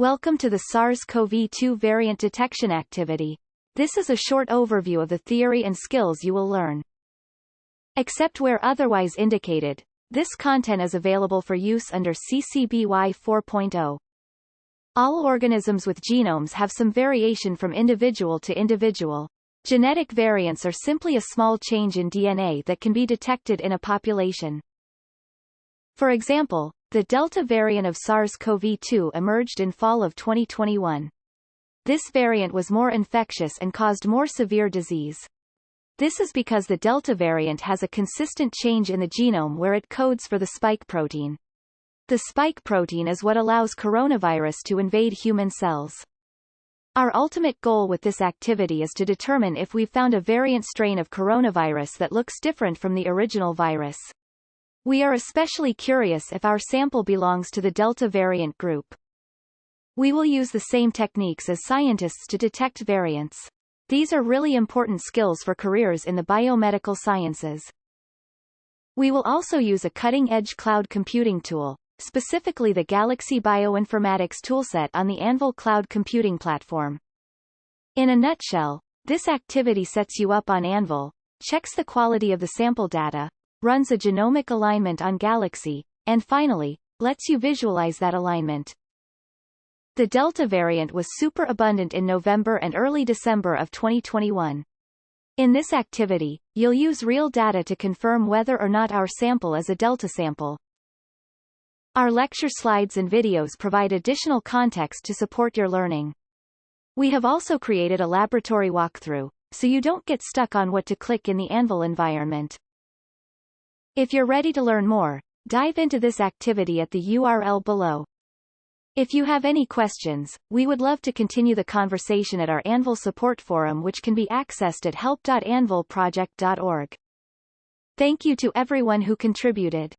Welcome to the SARS-CoV-2 variant detection activity. This is a short overview of the theory and skills you will learn. Except where otherwise indicated, this content is available for use under CC BY 4.0. All organisms with genomes have some variation from individual to individual. Genetic variants are simply a small change in DNA that can be detected in a population. For example, the Delta variant of SARS-CoV-2 emerged in fall of 2021. This variant was more infectious and caused more severe disease. This is because the Delta variant has a consistent change in the genome where it codes for the spike protein. The spike protein is what allows coronavirus to invade human cells. Our ultimate goal with this activity is to determine if we've found a variant strain of coronavirus that looks different from the original virus. We are especially curious if our sample belongs to the Delta variant group. We will use the same techniques as scientists to detect variants. These are really important skills for careers in the biomedical sciences. We will also use a cutting-edge cloud computing tool, specifically the Galaxy Bioinformatics toolset on the Anvil cloud computing platform. In a nutshell, this activity sets you up on Anvil, checks the quality of the sample data, runs a genomic alignment on Galaxy, and finally, lets you visualize that alignment. The Delta variant was super abundant in November and early December of 2021. In this activity, you'll use real data to confirm whether or not our sample is a Delta sample. Our lecture slides and videos provide additional context to support your learning. We have also created a laboratory walkthrough, so you don't get stuck on what to click in the Anvil environment. If you're ready to learn more, dive into this activity at the URL below. If you have any questions, we would love to continue the conversation at our Anvil support forum which can be accessed at help.anvilproject.org. Thank you to everyone who contributed.